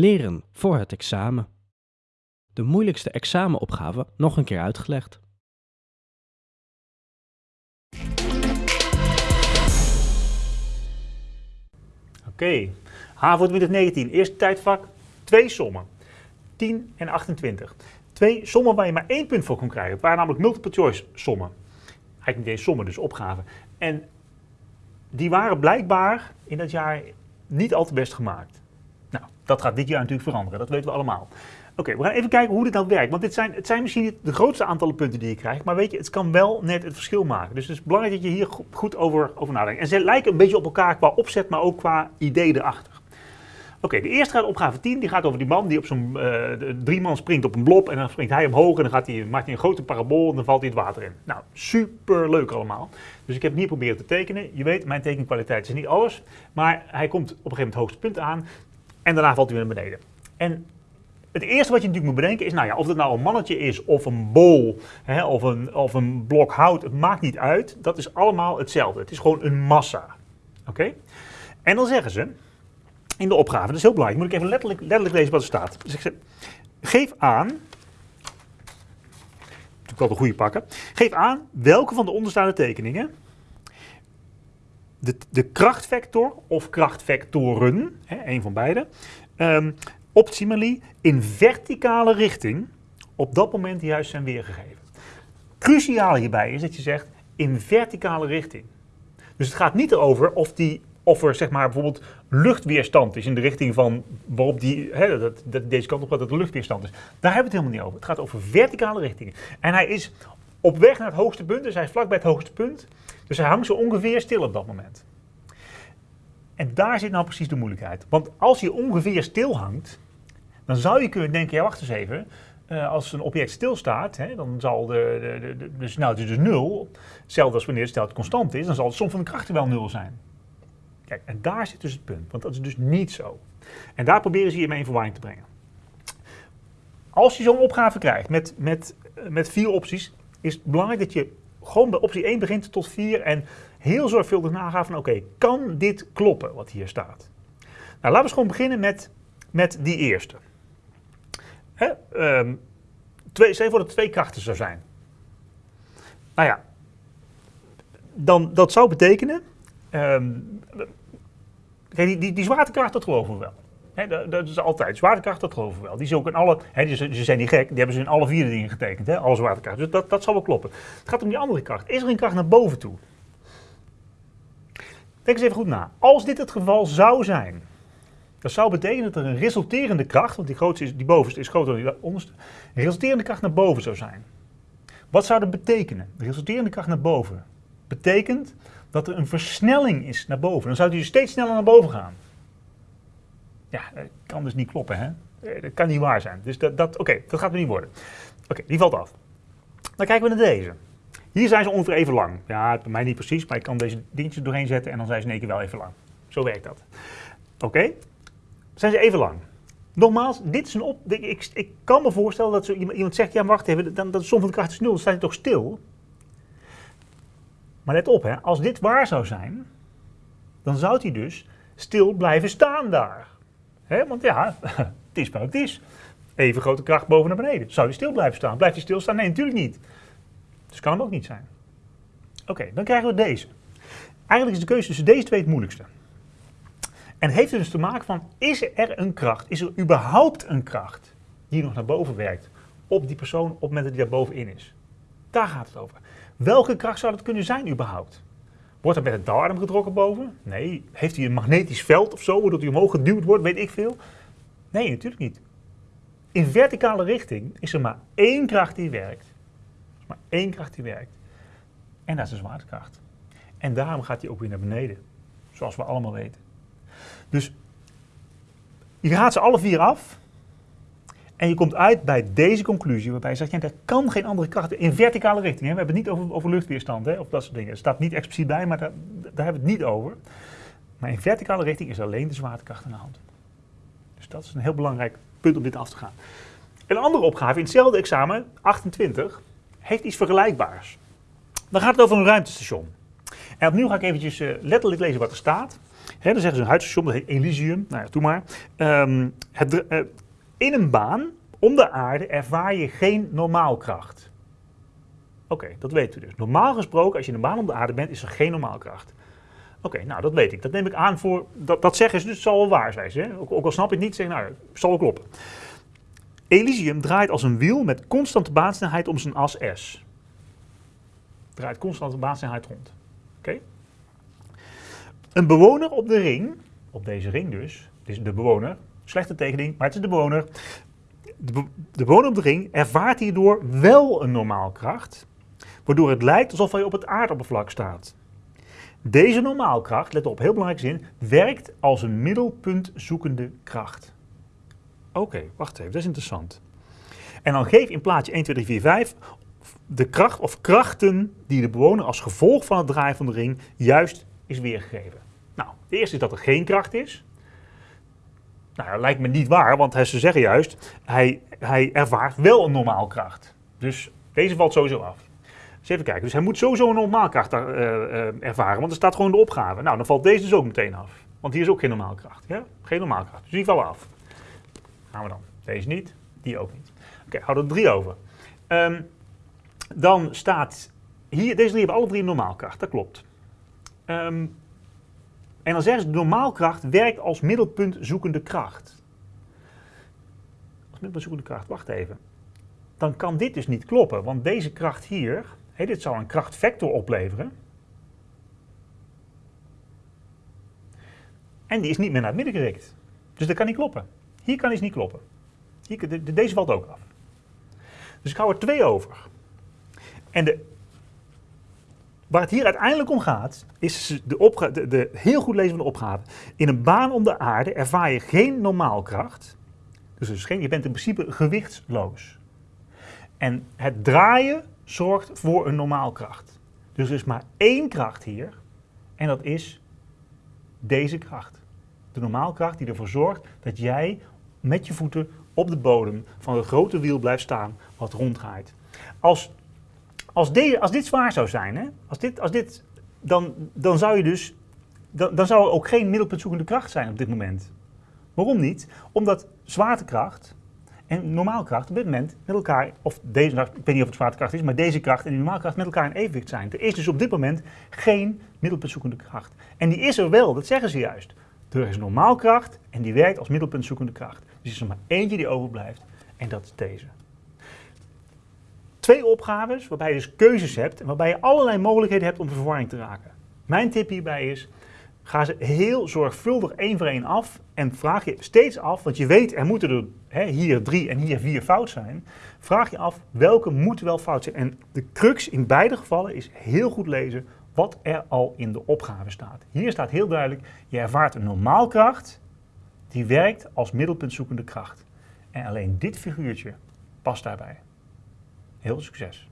Leren voor het examen. De moeilijkste examenopgave nog een keer uitgelegd. Oké, HAVO 2019, eerste tijdvak, twee sommen. 10 en 28. Twee sommen waar je maar één punt voor kon krijgen. Het waren namelijk multiple choice sommen. Eigenlijk niet eens sommen, dus opgaven. En die waren blijkbaar in dat jaar niet al te best gemaakt. Dat gaat dit jaar natuurlijk veranderen, dat weten we allemaal. Oké, we gaan even kijken hoe dit nou werkt. Want dit zijn, het zijn misschien niet de grootste aantallen punten die je krijgt. Maar weet je, het kan wel net het verschil maken. Dus het is belangrijk dat je hier goed over, over nadenkt. En ze lijken een beetje op elkaar qua opzet, maar ook qua idee erachter. Oké, de eerste gaat opgave 10. Die gaat over die man die op zo'n uh, drie man springt op een blob. En dan springt hij omhoog en dan gaat hij, maakt hij een grote parabool en dan valt hij het water in. Nou, super leuk allemaal. Dus ik heb hier proberen te tekenen. Je weet, mijn tekenkwaliteit is niet alles. Maar hij komt op een gegeven moment het hoogste punt aan. En daarna valt hij weer naar beneden. En het eerste wat je natuurlijk moet bedenken is, nou ja, of het nou een mannetje is of een bol hè, of, een, of een blok hout, het maakt niet uit. Dat is allemaal hetzelfde. Het is gewoon een massa. Oké? En dan zeggen ze in de opgave, dat is heel belangrijk, moet ik even letterlijk, letterlijk lezen wat er staat. Dus ik zeg, geef aan, ik wel de goede pakken, geef aan welke van de onderstaande tekeningen de, de krachtvector of krachtvectoren, hè, een van beide, um, optimally in verticale richting op dat moment juist zijn weergegeven. Cruciaal hierbij is dat je zegt in verticale richting. Dus het gaat niet erover of, die, of er zeg maar bijvoorbeeld luchtweerstand is in de richting van waarop die, hè, dat, dat deze kant op gaat, dat er luchtweerstand is. Daar hebben we het helemaal niet over. Het gaat over verticale richtingen. En hij is op weg naar het hoogste punt, dus hij is vlakbij het hoogste punt. Dus hij hangt zo ongeveer stil op dat moment. En daar zit nou precies de moeilijkheid. Want als je ongeveer stil hangt, dan zou je kunnen denken, ja wacht eens even, uh, als een object stilstaat, hè, dan zal de, de, de, de snelheid dus nul, hetzelfde als wanneer de snelheid constant is, dan zal de som van de krachten wel nul zijn. Kijk, en daar zit dus het punt, want dat is dus niet zo. En daar proberen ze je mee in verwarring te brengen. Als je zo'n opgave krijgt met, met, met vier opties, is het belangrijk dat je gewoon bij optie 1 begint tot 4 en heel zorgvuldig nagaat van oké, kan dit kloppen wat hier staat? Nou, laten we gewoon beginnen met, met die eerste. Hè? Um, twee, voor dat twee krachten zou zijn. Nou ja, dan, dat zou betekenen, um, die, die, die zwaartekracht, dat geloven we wel. Dat, dat, is altijd. Zwaartekracht, dat geloven we wel. Die is ook in alle, die, ze zijn niet gek, die hebben ze in alle vier dingen getekend, he, alle zwaartekracht. Dus dat, dat zal wel kloppen. Het gaat om die andere kracht. Is er een kracht naar boven toe? Denk eens even goed na. Als dit het geval zou zijn, dat zou betekenen dat er een resulterende kracht, want die, grootste die bovenste is groter dan die onderste, een resulterende kracht naar boven zou zijn. Wat zou dat betekenen? De resulterende kracht naar boven betekent dat er een versnelling is naar boven. Dan zou die dus steeds sneller naar boven gaan. Ja, dat kan dus niet kloppen, hè? Eh, dat kan niet waar zijn. Dus dat, dat oké, dat gaat er niet worden. Oké, die valt af. Dan kijken we naar deze. Hier zijn ze ongeveer even lang. Ja, bij mij niet precies, maar ik kan deze dingetjes doorheen zetten en dan zijn ze in één keer wel even lang. Zo werkt dat. Oké, zijn ze even lang. Nogmaals, dit is een op. Ik, ik kan me voorstellen dat zo iemand, zegt: ja, wacht even, dan, dat de som van de kracht is nul, dan staat hij toch stil. Maar let op, hè, als dit waar zou zijn, dan zou hij dus stil blijven staan daar. Want ja, het is wat het is. Even grote kracht boven naar beneden. Zou hij stil blijven staan? Blijft hij stilstaan? Nee, natuurlijk niet. Dus kan hem ook niet zijn. Oké, dan krijgen we deze. Eigenlijk is de keuze tussen deze twee het moeilijkste. En heeft het dus te maken van, is er een kracht, is er überhaupt een kracht die nog naar boven werkt op die persoon op het moment dat hij daar bovenin is? Daar gaat het over. Welke kracht zou dat kunnen zijn überhaupt? Wordt er met een darm getrokken boven? Nee. Heeft hij een magnetisch veld of zo, waardoor hij omhoog geduwd wordt, weet ik veel? Nee, natuurlijk niet. In verticale richting is er maar één kracht die werkt. Er maar één kracht die werkt. En dat is de zwaartekracht. En daarom gaat hij ook weer naar beneden. Zoals we allemaal weten. Dus je gaat ze alle vier af. En je komt uit bij deze conclusie, waarbij je zegt, ja, er kan geen andere kracht in verticale richting. Hè. We hebben het niet over, over luchtweerstand hè, of dat soort dingen. Het staat niet expliciet bij, maar daar, daar hebben we het niet over. Maar in verticale richting is alleen de zwaartekracht aan de hand. Dus dat is een heel belangrijk punt om dit af te gaan. Een andere opgave in hetzelfde examen, 28, heeft iets vergelijkbaars. Dan gaat het over een ruimtestation. En opnieuw ga ik eventjes uh, letterlijk lezen wat er staat. Hè, dan zeggen ze een huidstation, dat heet Elysium. Nou ja, doe maar. Ehm, het, eh, in een baan om de aarde ervaar je geen normaalkracht. Oké, dat weten we dus. Normaal gesproken, als je in een baan om de aarde bent, is er geen normaalkracht. Oké, nou dat weet ik. Dat neem ik aan voor. Dat, dat zeggen ze dus, het zal wel waar zijn. Ook, ook al snap ik het niet, zeg nou, zal wel kloppen. Elysium draait als een wiel met constante baansnelheid om zijn as S. Draait constante baansnelheid rond. Oké? Een bewoner op de ring, op deze ring dus, is de bewoner, slechte tekening, maar het is de bewoner. De, be- de bewoner op de ring ervaart hierdoor wel een normaalkracht, waardoor het lijkt alsof hij op het aardoppervlak staat. Deze normaalkracht, let op, heel belangrijke zin, werkt als een middelpunt zoekende kracht. Oké, wacht even, dat is interessant. En dan geef in plaatje 1, 2, 3, 4, 5 de kracht of krachten die de bewoner als gevolg van het draaien van de ring juist is weergegeven. Nou, de eerste is dat er geen kracht is. Nou, dat lijkt me niet waar, want hij- ze zeggen juist, hij, hij ervaart wel een normaal kracht. Dus deze valt sowieso af. Dus even kijken, dus hij moet sowieso een normaalkracht eh, eh, ervaren, want er staat gewoon de opgave. Nou, dan valt deze dus ook meteen af. Want hier is ook geen normaalkracht. Ja? Geen normaalkracht. Dus die vallen af. Gaan we dan. Deze niet, die ook niet. Oké, houden er drie over. Ehm, dan staat hier, deze drie hebben alle drie een normaalkracht, dat klopt. Ehm, en dan zeggen ze, de normaalkracht werkt als middelpunt zoekende kracht. Als middelpunt zoekende kracht, wacht even. Dan kan dit dus niet kloppen, want deze kracht hier, hé, dit zou een krachtvector opleveren. En die is niet meer naar het midden gericht. Dus dat kan niet kloppen. Hier kan iets niet kloppen. Hier, de- deze valt ook af. Dus ik hou er twee over. En de, waar het hier uiteindelijk om gaat, is de, de, de heel goed lezen van de opgave. In een baan om de aarde ervaar je geen normaalkracht. Dus is geen, je bent in principe gewichtsloos. En het draaien zorgt voor een normaalkracht. Dus er is maar één kracht hier. En dat is deze kracht. De normaalkracht die ervoor zorgt dat jij met je voeten op de bodem van het grote wiel blijft staan wat ronddraait. Als, als, als dit zwaar zou zijn, hè, als dit, als dit, dan, dan zou je dus, dan, dan zou er ook geen middelpuntzoekende kracht zijn op dit moment. Waarom niet? Omdat zwaartekracht en normaalkracht op dit moment met elkaar, of deze, nou, ik weet niet of het zwaartekracht is, maar deze kracht en die normaalkracht met elkaar in evenwicht zijn. Er is dus op dit moment geen middelpuntzoekende kracht. En die is er wel, dat zeggen ze juist. Er is normaalkracht en die werkt als middelpuntzoekende kracht. Dus er is er maar eentje die overblijft en dat is deze. Twee opgaves waarbij je dus keuzes hebt en waarbij je allerlei mogelijkheden hebt om verwarring te raken. Mijn tip hierbij is, ga ze heel zorgvuldig één voor één af en vraag je steeds af, want je weet er moeten er hè, hier drie en hier vier fout zijn. Vraag je af welke moeten wel fout zijn. En de crux in beide gevallen is heel goed lezen wat er al in de opgave staat. Hier staat heel duidelijk, je ervaart een normaalkracht die werkt als middelpuntzoekende kracht. En alleen dit figuurtje past daarbij. Heel veel succes!